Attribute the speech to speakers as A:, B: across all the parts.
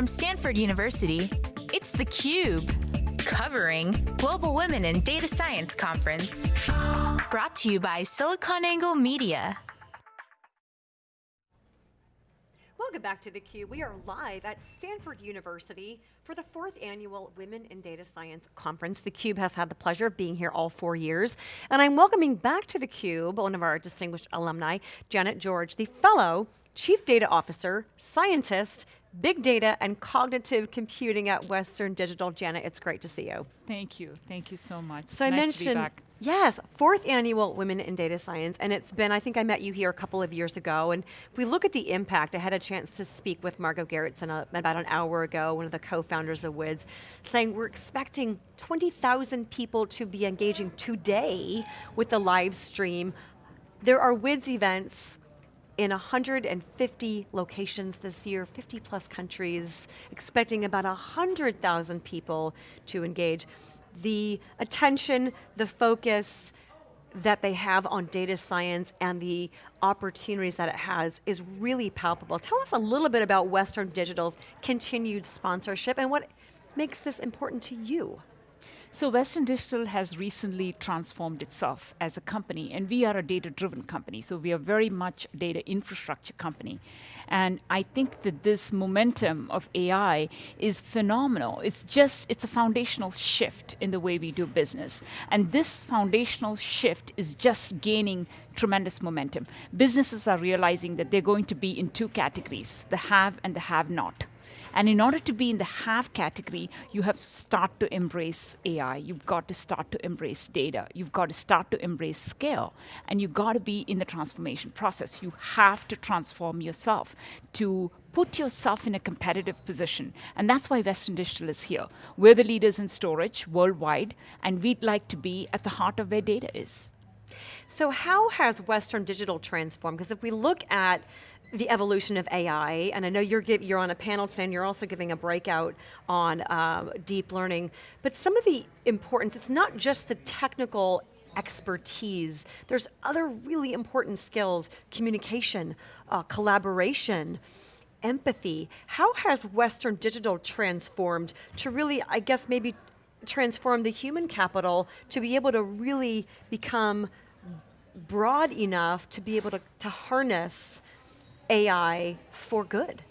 A: From Stanford University, it's theCUBE, covering Global Women in Data Science Conference. Brought to you by SiliconANGLE Media.
B: Welcome back to theCUBE. We are live at Stanford University for the fourth annual Women in Data Science Conference. theCUBE has had the pleasure of being here all four years. And I'm welcoming back to theCUBE one of our distinguished alumni, Janet George, the fellow Chief Data Officer, Scientist, Big Data and Cognitive Computing at Western Digital. Janet, it's great to see you.
C: Thank you, thank you so much.
B: So
C: it's
B: I
C: nice
B: mentioned, yes, fourth annual Women in Data Science, and it's been, I think I met you here a couple of years ago, and if we look at the impact, I had a chance to speak with Margot Gerritsen uh, about an hour ago, one of the co-founders of WIDS, saying we're expecting 20,000 people to be engaging today with the live stream. There are WIDS events in 150 locations this year, 50 plus countries, expecting about 100,000 people to engage. The attention, the focus that they have on data science and the opportunities that it has is really palpable. Tell us a little bit about Western Digital's continued sponsorship and what makes this important to you.
C: So Western Digital has recently transformed itself as a company, and we are a data-driven company, so we are very much a data infrastructure company. And I think that this momentum of AI is phenomenal. It's just, it's a foundational shift in the way we do business. And this foundational shift is just gaining tremendous momentum. Businesses are realizing that they're going to be in two categories, the have and the have not. And in order to be in the have category, you have to start to embrace AI. You've got to start to embrace data. You've got to start to embrace scale. And you've got to be in the transformation process. You have to transform yourself to put yourself in a competitive position. And that's why Western Digital is here. We're the leaders in storage worldwide, and we'd like to be at the heart of where data is.
B: So how has Western Digital transformed? Because if we look at the evolution of AI, and I know you're, give, you're on a panel today and you're also giving a breakout on uh, deep learning, but some of the importance, it's not just the technical expertise, there's other really important skills, communication, uh, collaboration, empathy. How has Western Digital transformed to really, I guess maybe transform the human capital to be able to really become broad enough to be able to, to harness AI for good.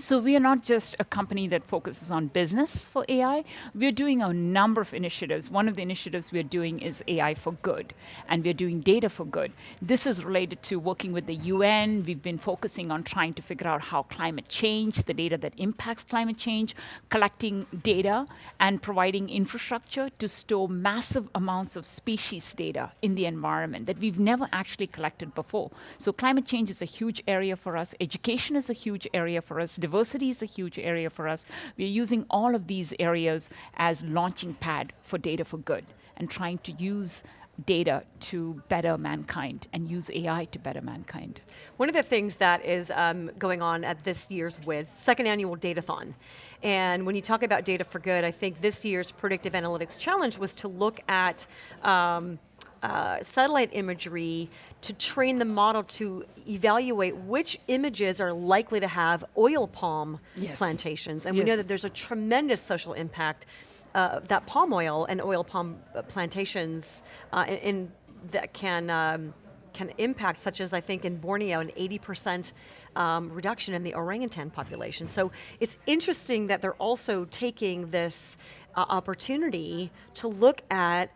C: So we are not just a company that focuses on business for AI. We're doing a number of initiatives. One of the initiatives we're doing is AI for good, and we're doing data for good. This is related to working with the UN. We've been focusing on trying to figure out how climate change, the data that impacts climate change, collecting data and providing infrastructure to store massive amounts of species data in the environment that we've never actually collected before. So climate change is a huge area for us. Education is a huge area for us diversity is a huge area for us. We're using all of these areas as launching pad for data for good and trying to use data to better mankind and use AI to better mankind.
B: One of the things that is um, going on at this year's WIDS, second annual Datathon, and when you talk about data for good, I think this year's Predictive Analytics Challenge was to look at um, uh, satellite imagery to train the model to evaluate which images are likely to have oil palm yes. plantations. And yes. we know that there's a tremendous social impact uh, that palm oil and oil palm uh, plantations uh, in, in, that can um, can impact, such as I think in Borneo, an 80% um, reduction in the orangutan population. So it's interesting that they're also taking this uh, opportunity to look at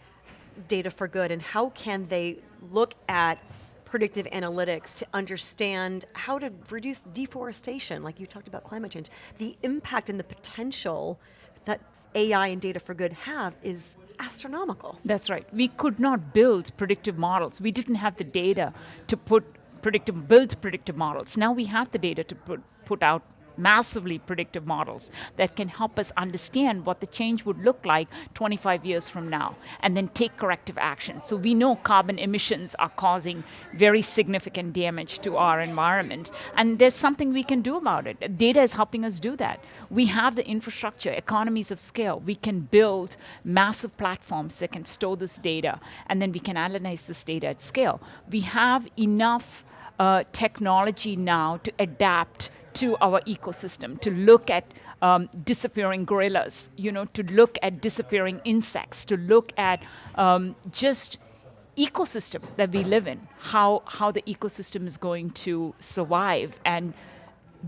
B: data for good and how can they look at predictive analytics to understand how to reduce deforestation, like you talked about climate change. The impact and the potential that AI and data for good have is astronomical.
C: That's right. We could not build predictive models. We didn't have the data to put predictive, build predictive models. Now we have the data to put, put out massively predictive models that can help us understand what the change would look like 25 years from now and then take corrective action. So we know carbon emissions are causing very significant damage to our environment and there's something we can do about it. Data is helping us do that. We have the infrastructure, economies of scale. We can build massive platforms that can store this data and then we can analyze this data at scale. We have enough uh, technology now to adapt to our ecosystem, to look at um, disappearing gorillas, you know, to look at disappearing insects, to look at um, just ecosystem that we live in, how, how the ecosystem is going to survive and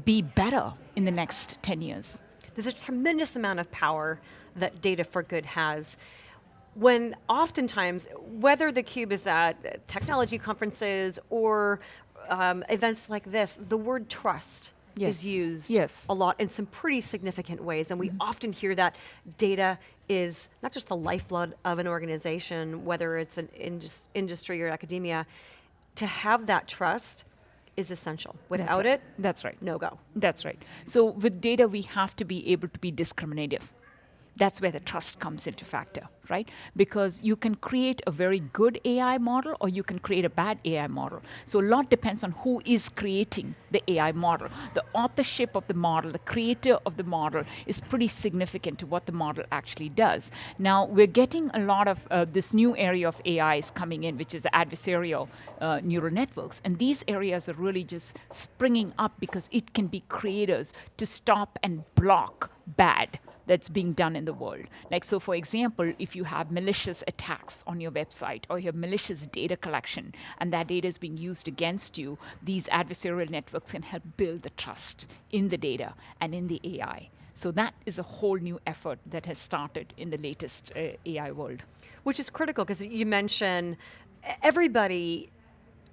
C: be better in the next 10 years.
B: There's a tremendous amount of power that Data for Good has. When oftentimes, whether the cube is at technology conferences or um, events like this, the word trust yes. is used
C: yes.
B: a lot in some pretty significant ways, and we mm -hmm. often hear that data is not just the lifeblood of an organization, whether it's an indus industry or academia, to have that trust is essential. Without
C: That's
B: right.
C: it, That's right.
B: no go.
C: That's right. So with data, we have to be able to be discriminative. That's where the trust comes into factor right? Because you can create a very good AI model or you can create a bad AI model. So a lot depends on who is creating the AI model. The authorship of the model, the creator of the model is pretty significant to what the model actually does. Now, we're getting a lot of uh, this new area of AI is coming in, which is the adversarial uh, neural networks. And these areas are really just springing up because it can be creators to stop and block bad that's being done in the world. Like, so for example, if you have malicious attacks on your website or you have malicious data collection and that data is being used against you, these adversarial networks can help build the trust in the data and in the AI. So that is a whole new effort that has started in the latest uh, AI world.
B: Which is critical because you mentioned everybody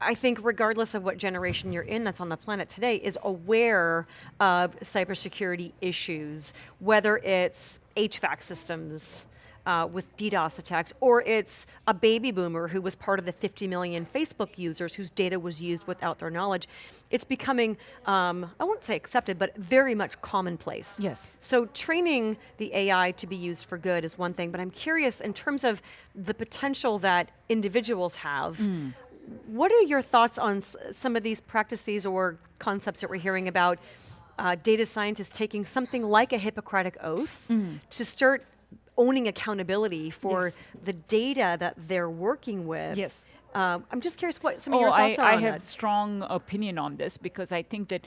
B: I think regardless of what generation you're in that's on the planet today is aware of cybersecurity issues, whether it's HVAC systems, uh, with DDoS attacks, or it's a baby boomer who was part of the 50 million Facebook users whose data was used without their knowledge. It's becoming, um, I won't say accepted, but very much commonplace.
C: Yes.
B: So training the AI to be used for good is one thing, but I'm curious in terms of the potential that individuals have, mm what are your thoughts on some of these practices or concepts that we're hearing about uh, data scientists taking something like a Hippocratic oath mm. to start owning accountability for yes. the data that they're working with
C: yes.
B: Um, I'm just curious what some of
C: oh,
B: your thoughts
C: I,
B: are
C: I have
B: that.
C: strong opinion on this because I think that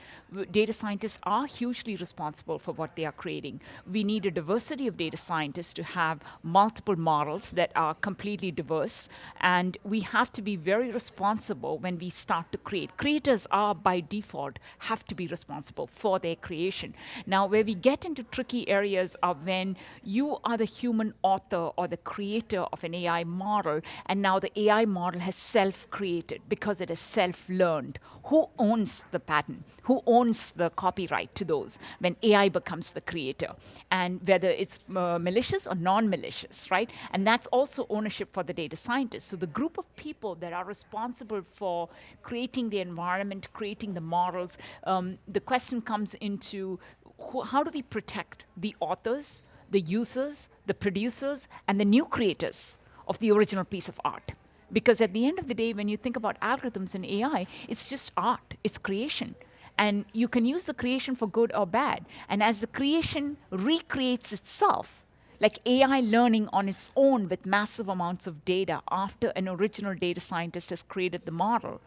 C: data scientists are hugely responsible for what they are creating. We need a diversity of data scientists to have multiple models that are completely diverse, and we have to be very responsible when we start to create. Creators are, by default, have to be responsible for their creation. Now, where we get into tricky areas are when you are the human author or the creator of an AI model, and now the AI model has self-created because it is self-learned. Who owns the patent? Who owns the copyright to those when AI becomes the creator? And whether it's uh, malicious or non-malicious, right? And that's also ownership for the data scientists. So the group of people that are responsible for creating the environment, creating the models, um, the question comes into who, how do we protect the authors, the users, the producers, and the new creators of the original piece of art? Because at the end of the day, when you think about algorithms and AI, it's just art, it's creation. And you can use the creation for good or bad. And as the creation recreates itself, like AI learning on its own with massive amounts of data after an original data scientist has created the model,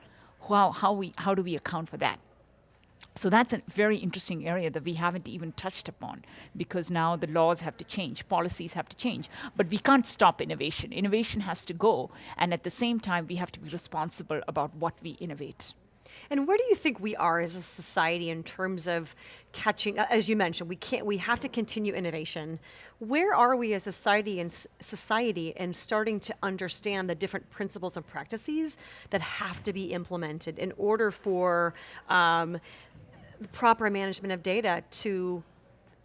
C: how, how, we, how do we account for that? So that's a very interesting area that we haven't even touched upon because now the laws have to change, policies have to change. But we can't stop innovation. Innovation has to go, and at the same time, we have to be responsible about what we innovate.
B: And where do you think we are as a society in terms of catching, as you mentioned, we can't, we have to continue innovation. Where are we as a society and society in starting to understand the different principles and practices that have to be implemented in order for um, proper management of data to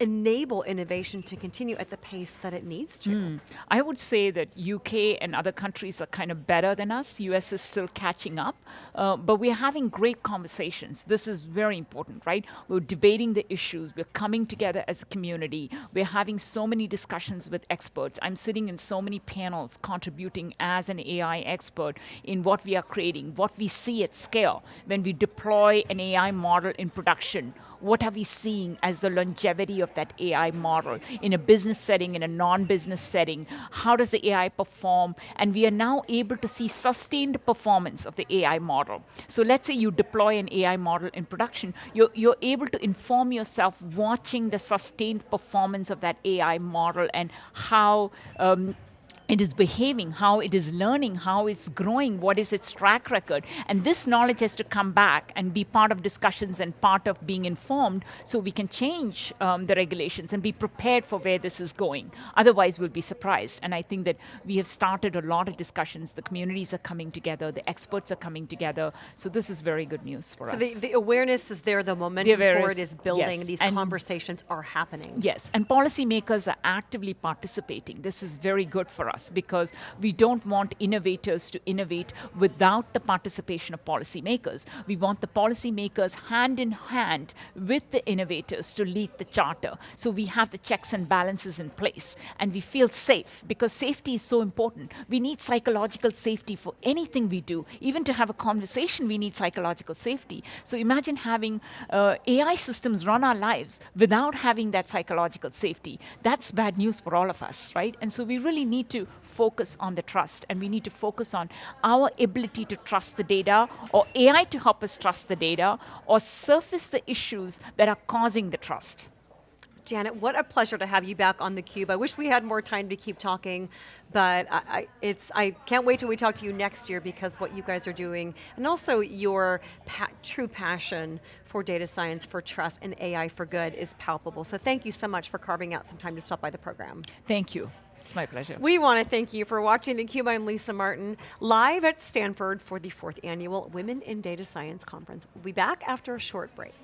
B: enable innovation to continue at the pace that it needs to? Mm.
C: I would say that UK and other countries are kind of better than us. US is still catching up, uh, but we're having great conversations. This is very important, right? We're debating the issues. We're coming together as a community. We're having so many discussions with experts. I'm sitting in so many panels contributing as an AI expert in what we are creating, what we see at scale when we deploy an AI model in production what are we seeing as the longevity of that AI model in a business setting, in a non-business setting. How does the AI perform? And we are now able to see sustained performance of the AI model. So let's say you deploy an AI model in production, you're, you're able to inform yourself watching the sustained performance of that AI model and how um, it is behaving, how it is learning, how it's growing, what is its track record. And this knowledge has to come back and be part of discussions and part of being informed so we can change um, the regulations and be prepared for where this is going. Otherwise, we'll be surprised. And I think that we have started a lot of discussions. The communities are coming together, the experts are coming together. So this is very good news for
B: so
C: us.
B: So the, the, awareness is there, the momentum the for it is building,
C: yes.
B: these and conversations are happening.
C: Yes, and policymakers are actively participating. This is very good for us because we don't want innovators to innovate without the participation of policymakers. We want the policymakers hand in hand with the innovators to lead the charter. So we have the checks and balances in place and we feel safe because safety is so important. We need psychological safety for anything we do. Even to have a conversation, we need psychological safety. So imagine having uh, AI systems run our lives without having that psychological safety. That's bad news for all of us, right? And so we really need to focus on the trust and we need to focus on our ability to trust the data or AI to help us trust the data or surface the issues that are causing the trust.
B: Janet, what a pleasure to have you back on theCUBE. I wish we had more time to keep talking, but I, I, it's, I can't wait till we talk to you next year because what you guys are doing, and also your pa true passion for data science, for trust, and AI for good is palpable. So thank you so much for carving out some time to stop by the program.
C: Thank you. It's my pleasure.
B: We want to thank you for watching theCUBE. I'm Lisa Martin, live at Stanford for the fourth annual Women in Data Science Conference. We'll be back after a short break.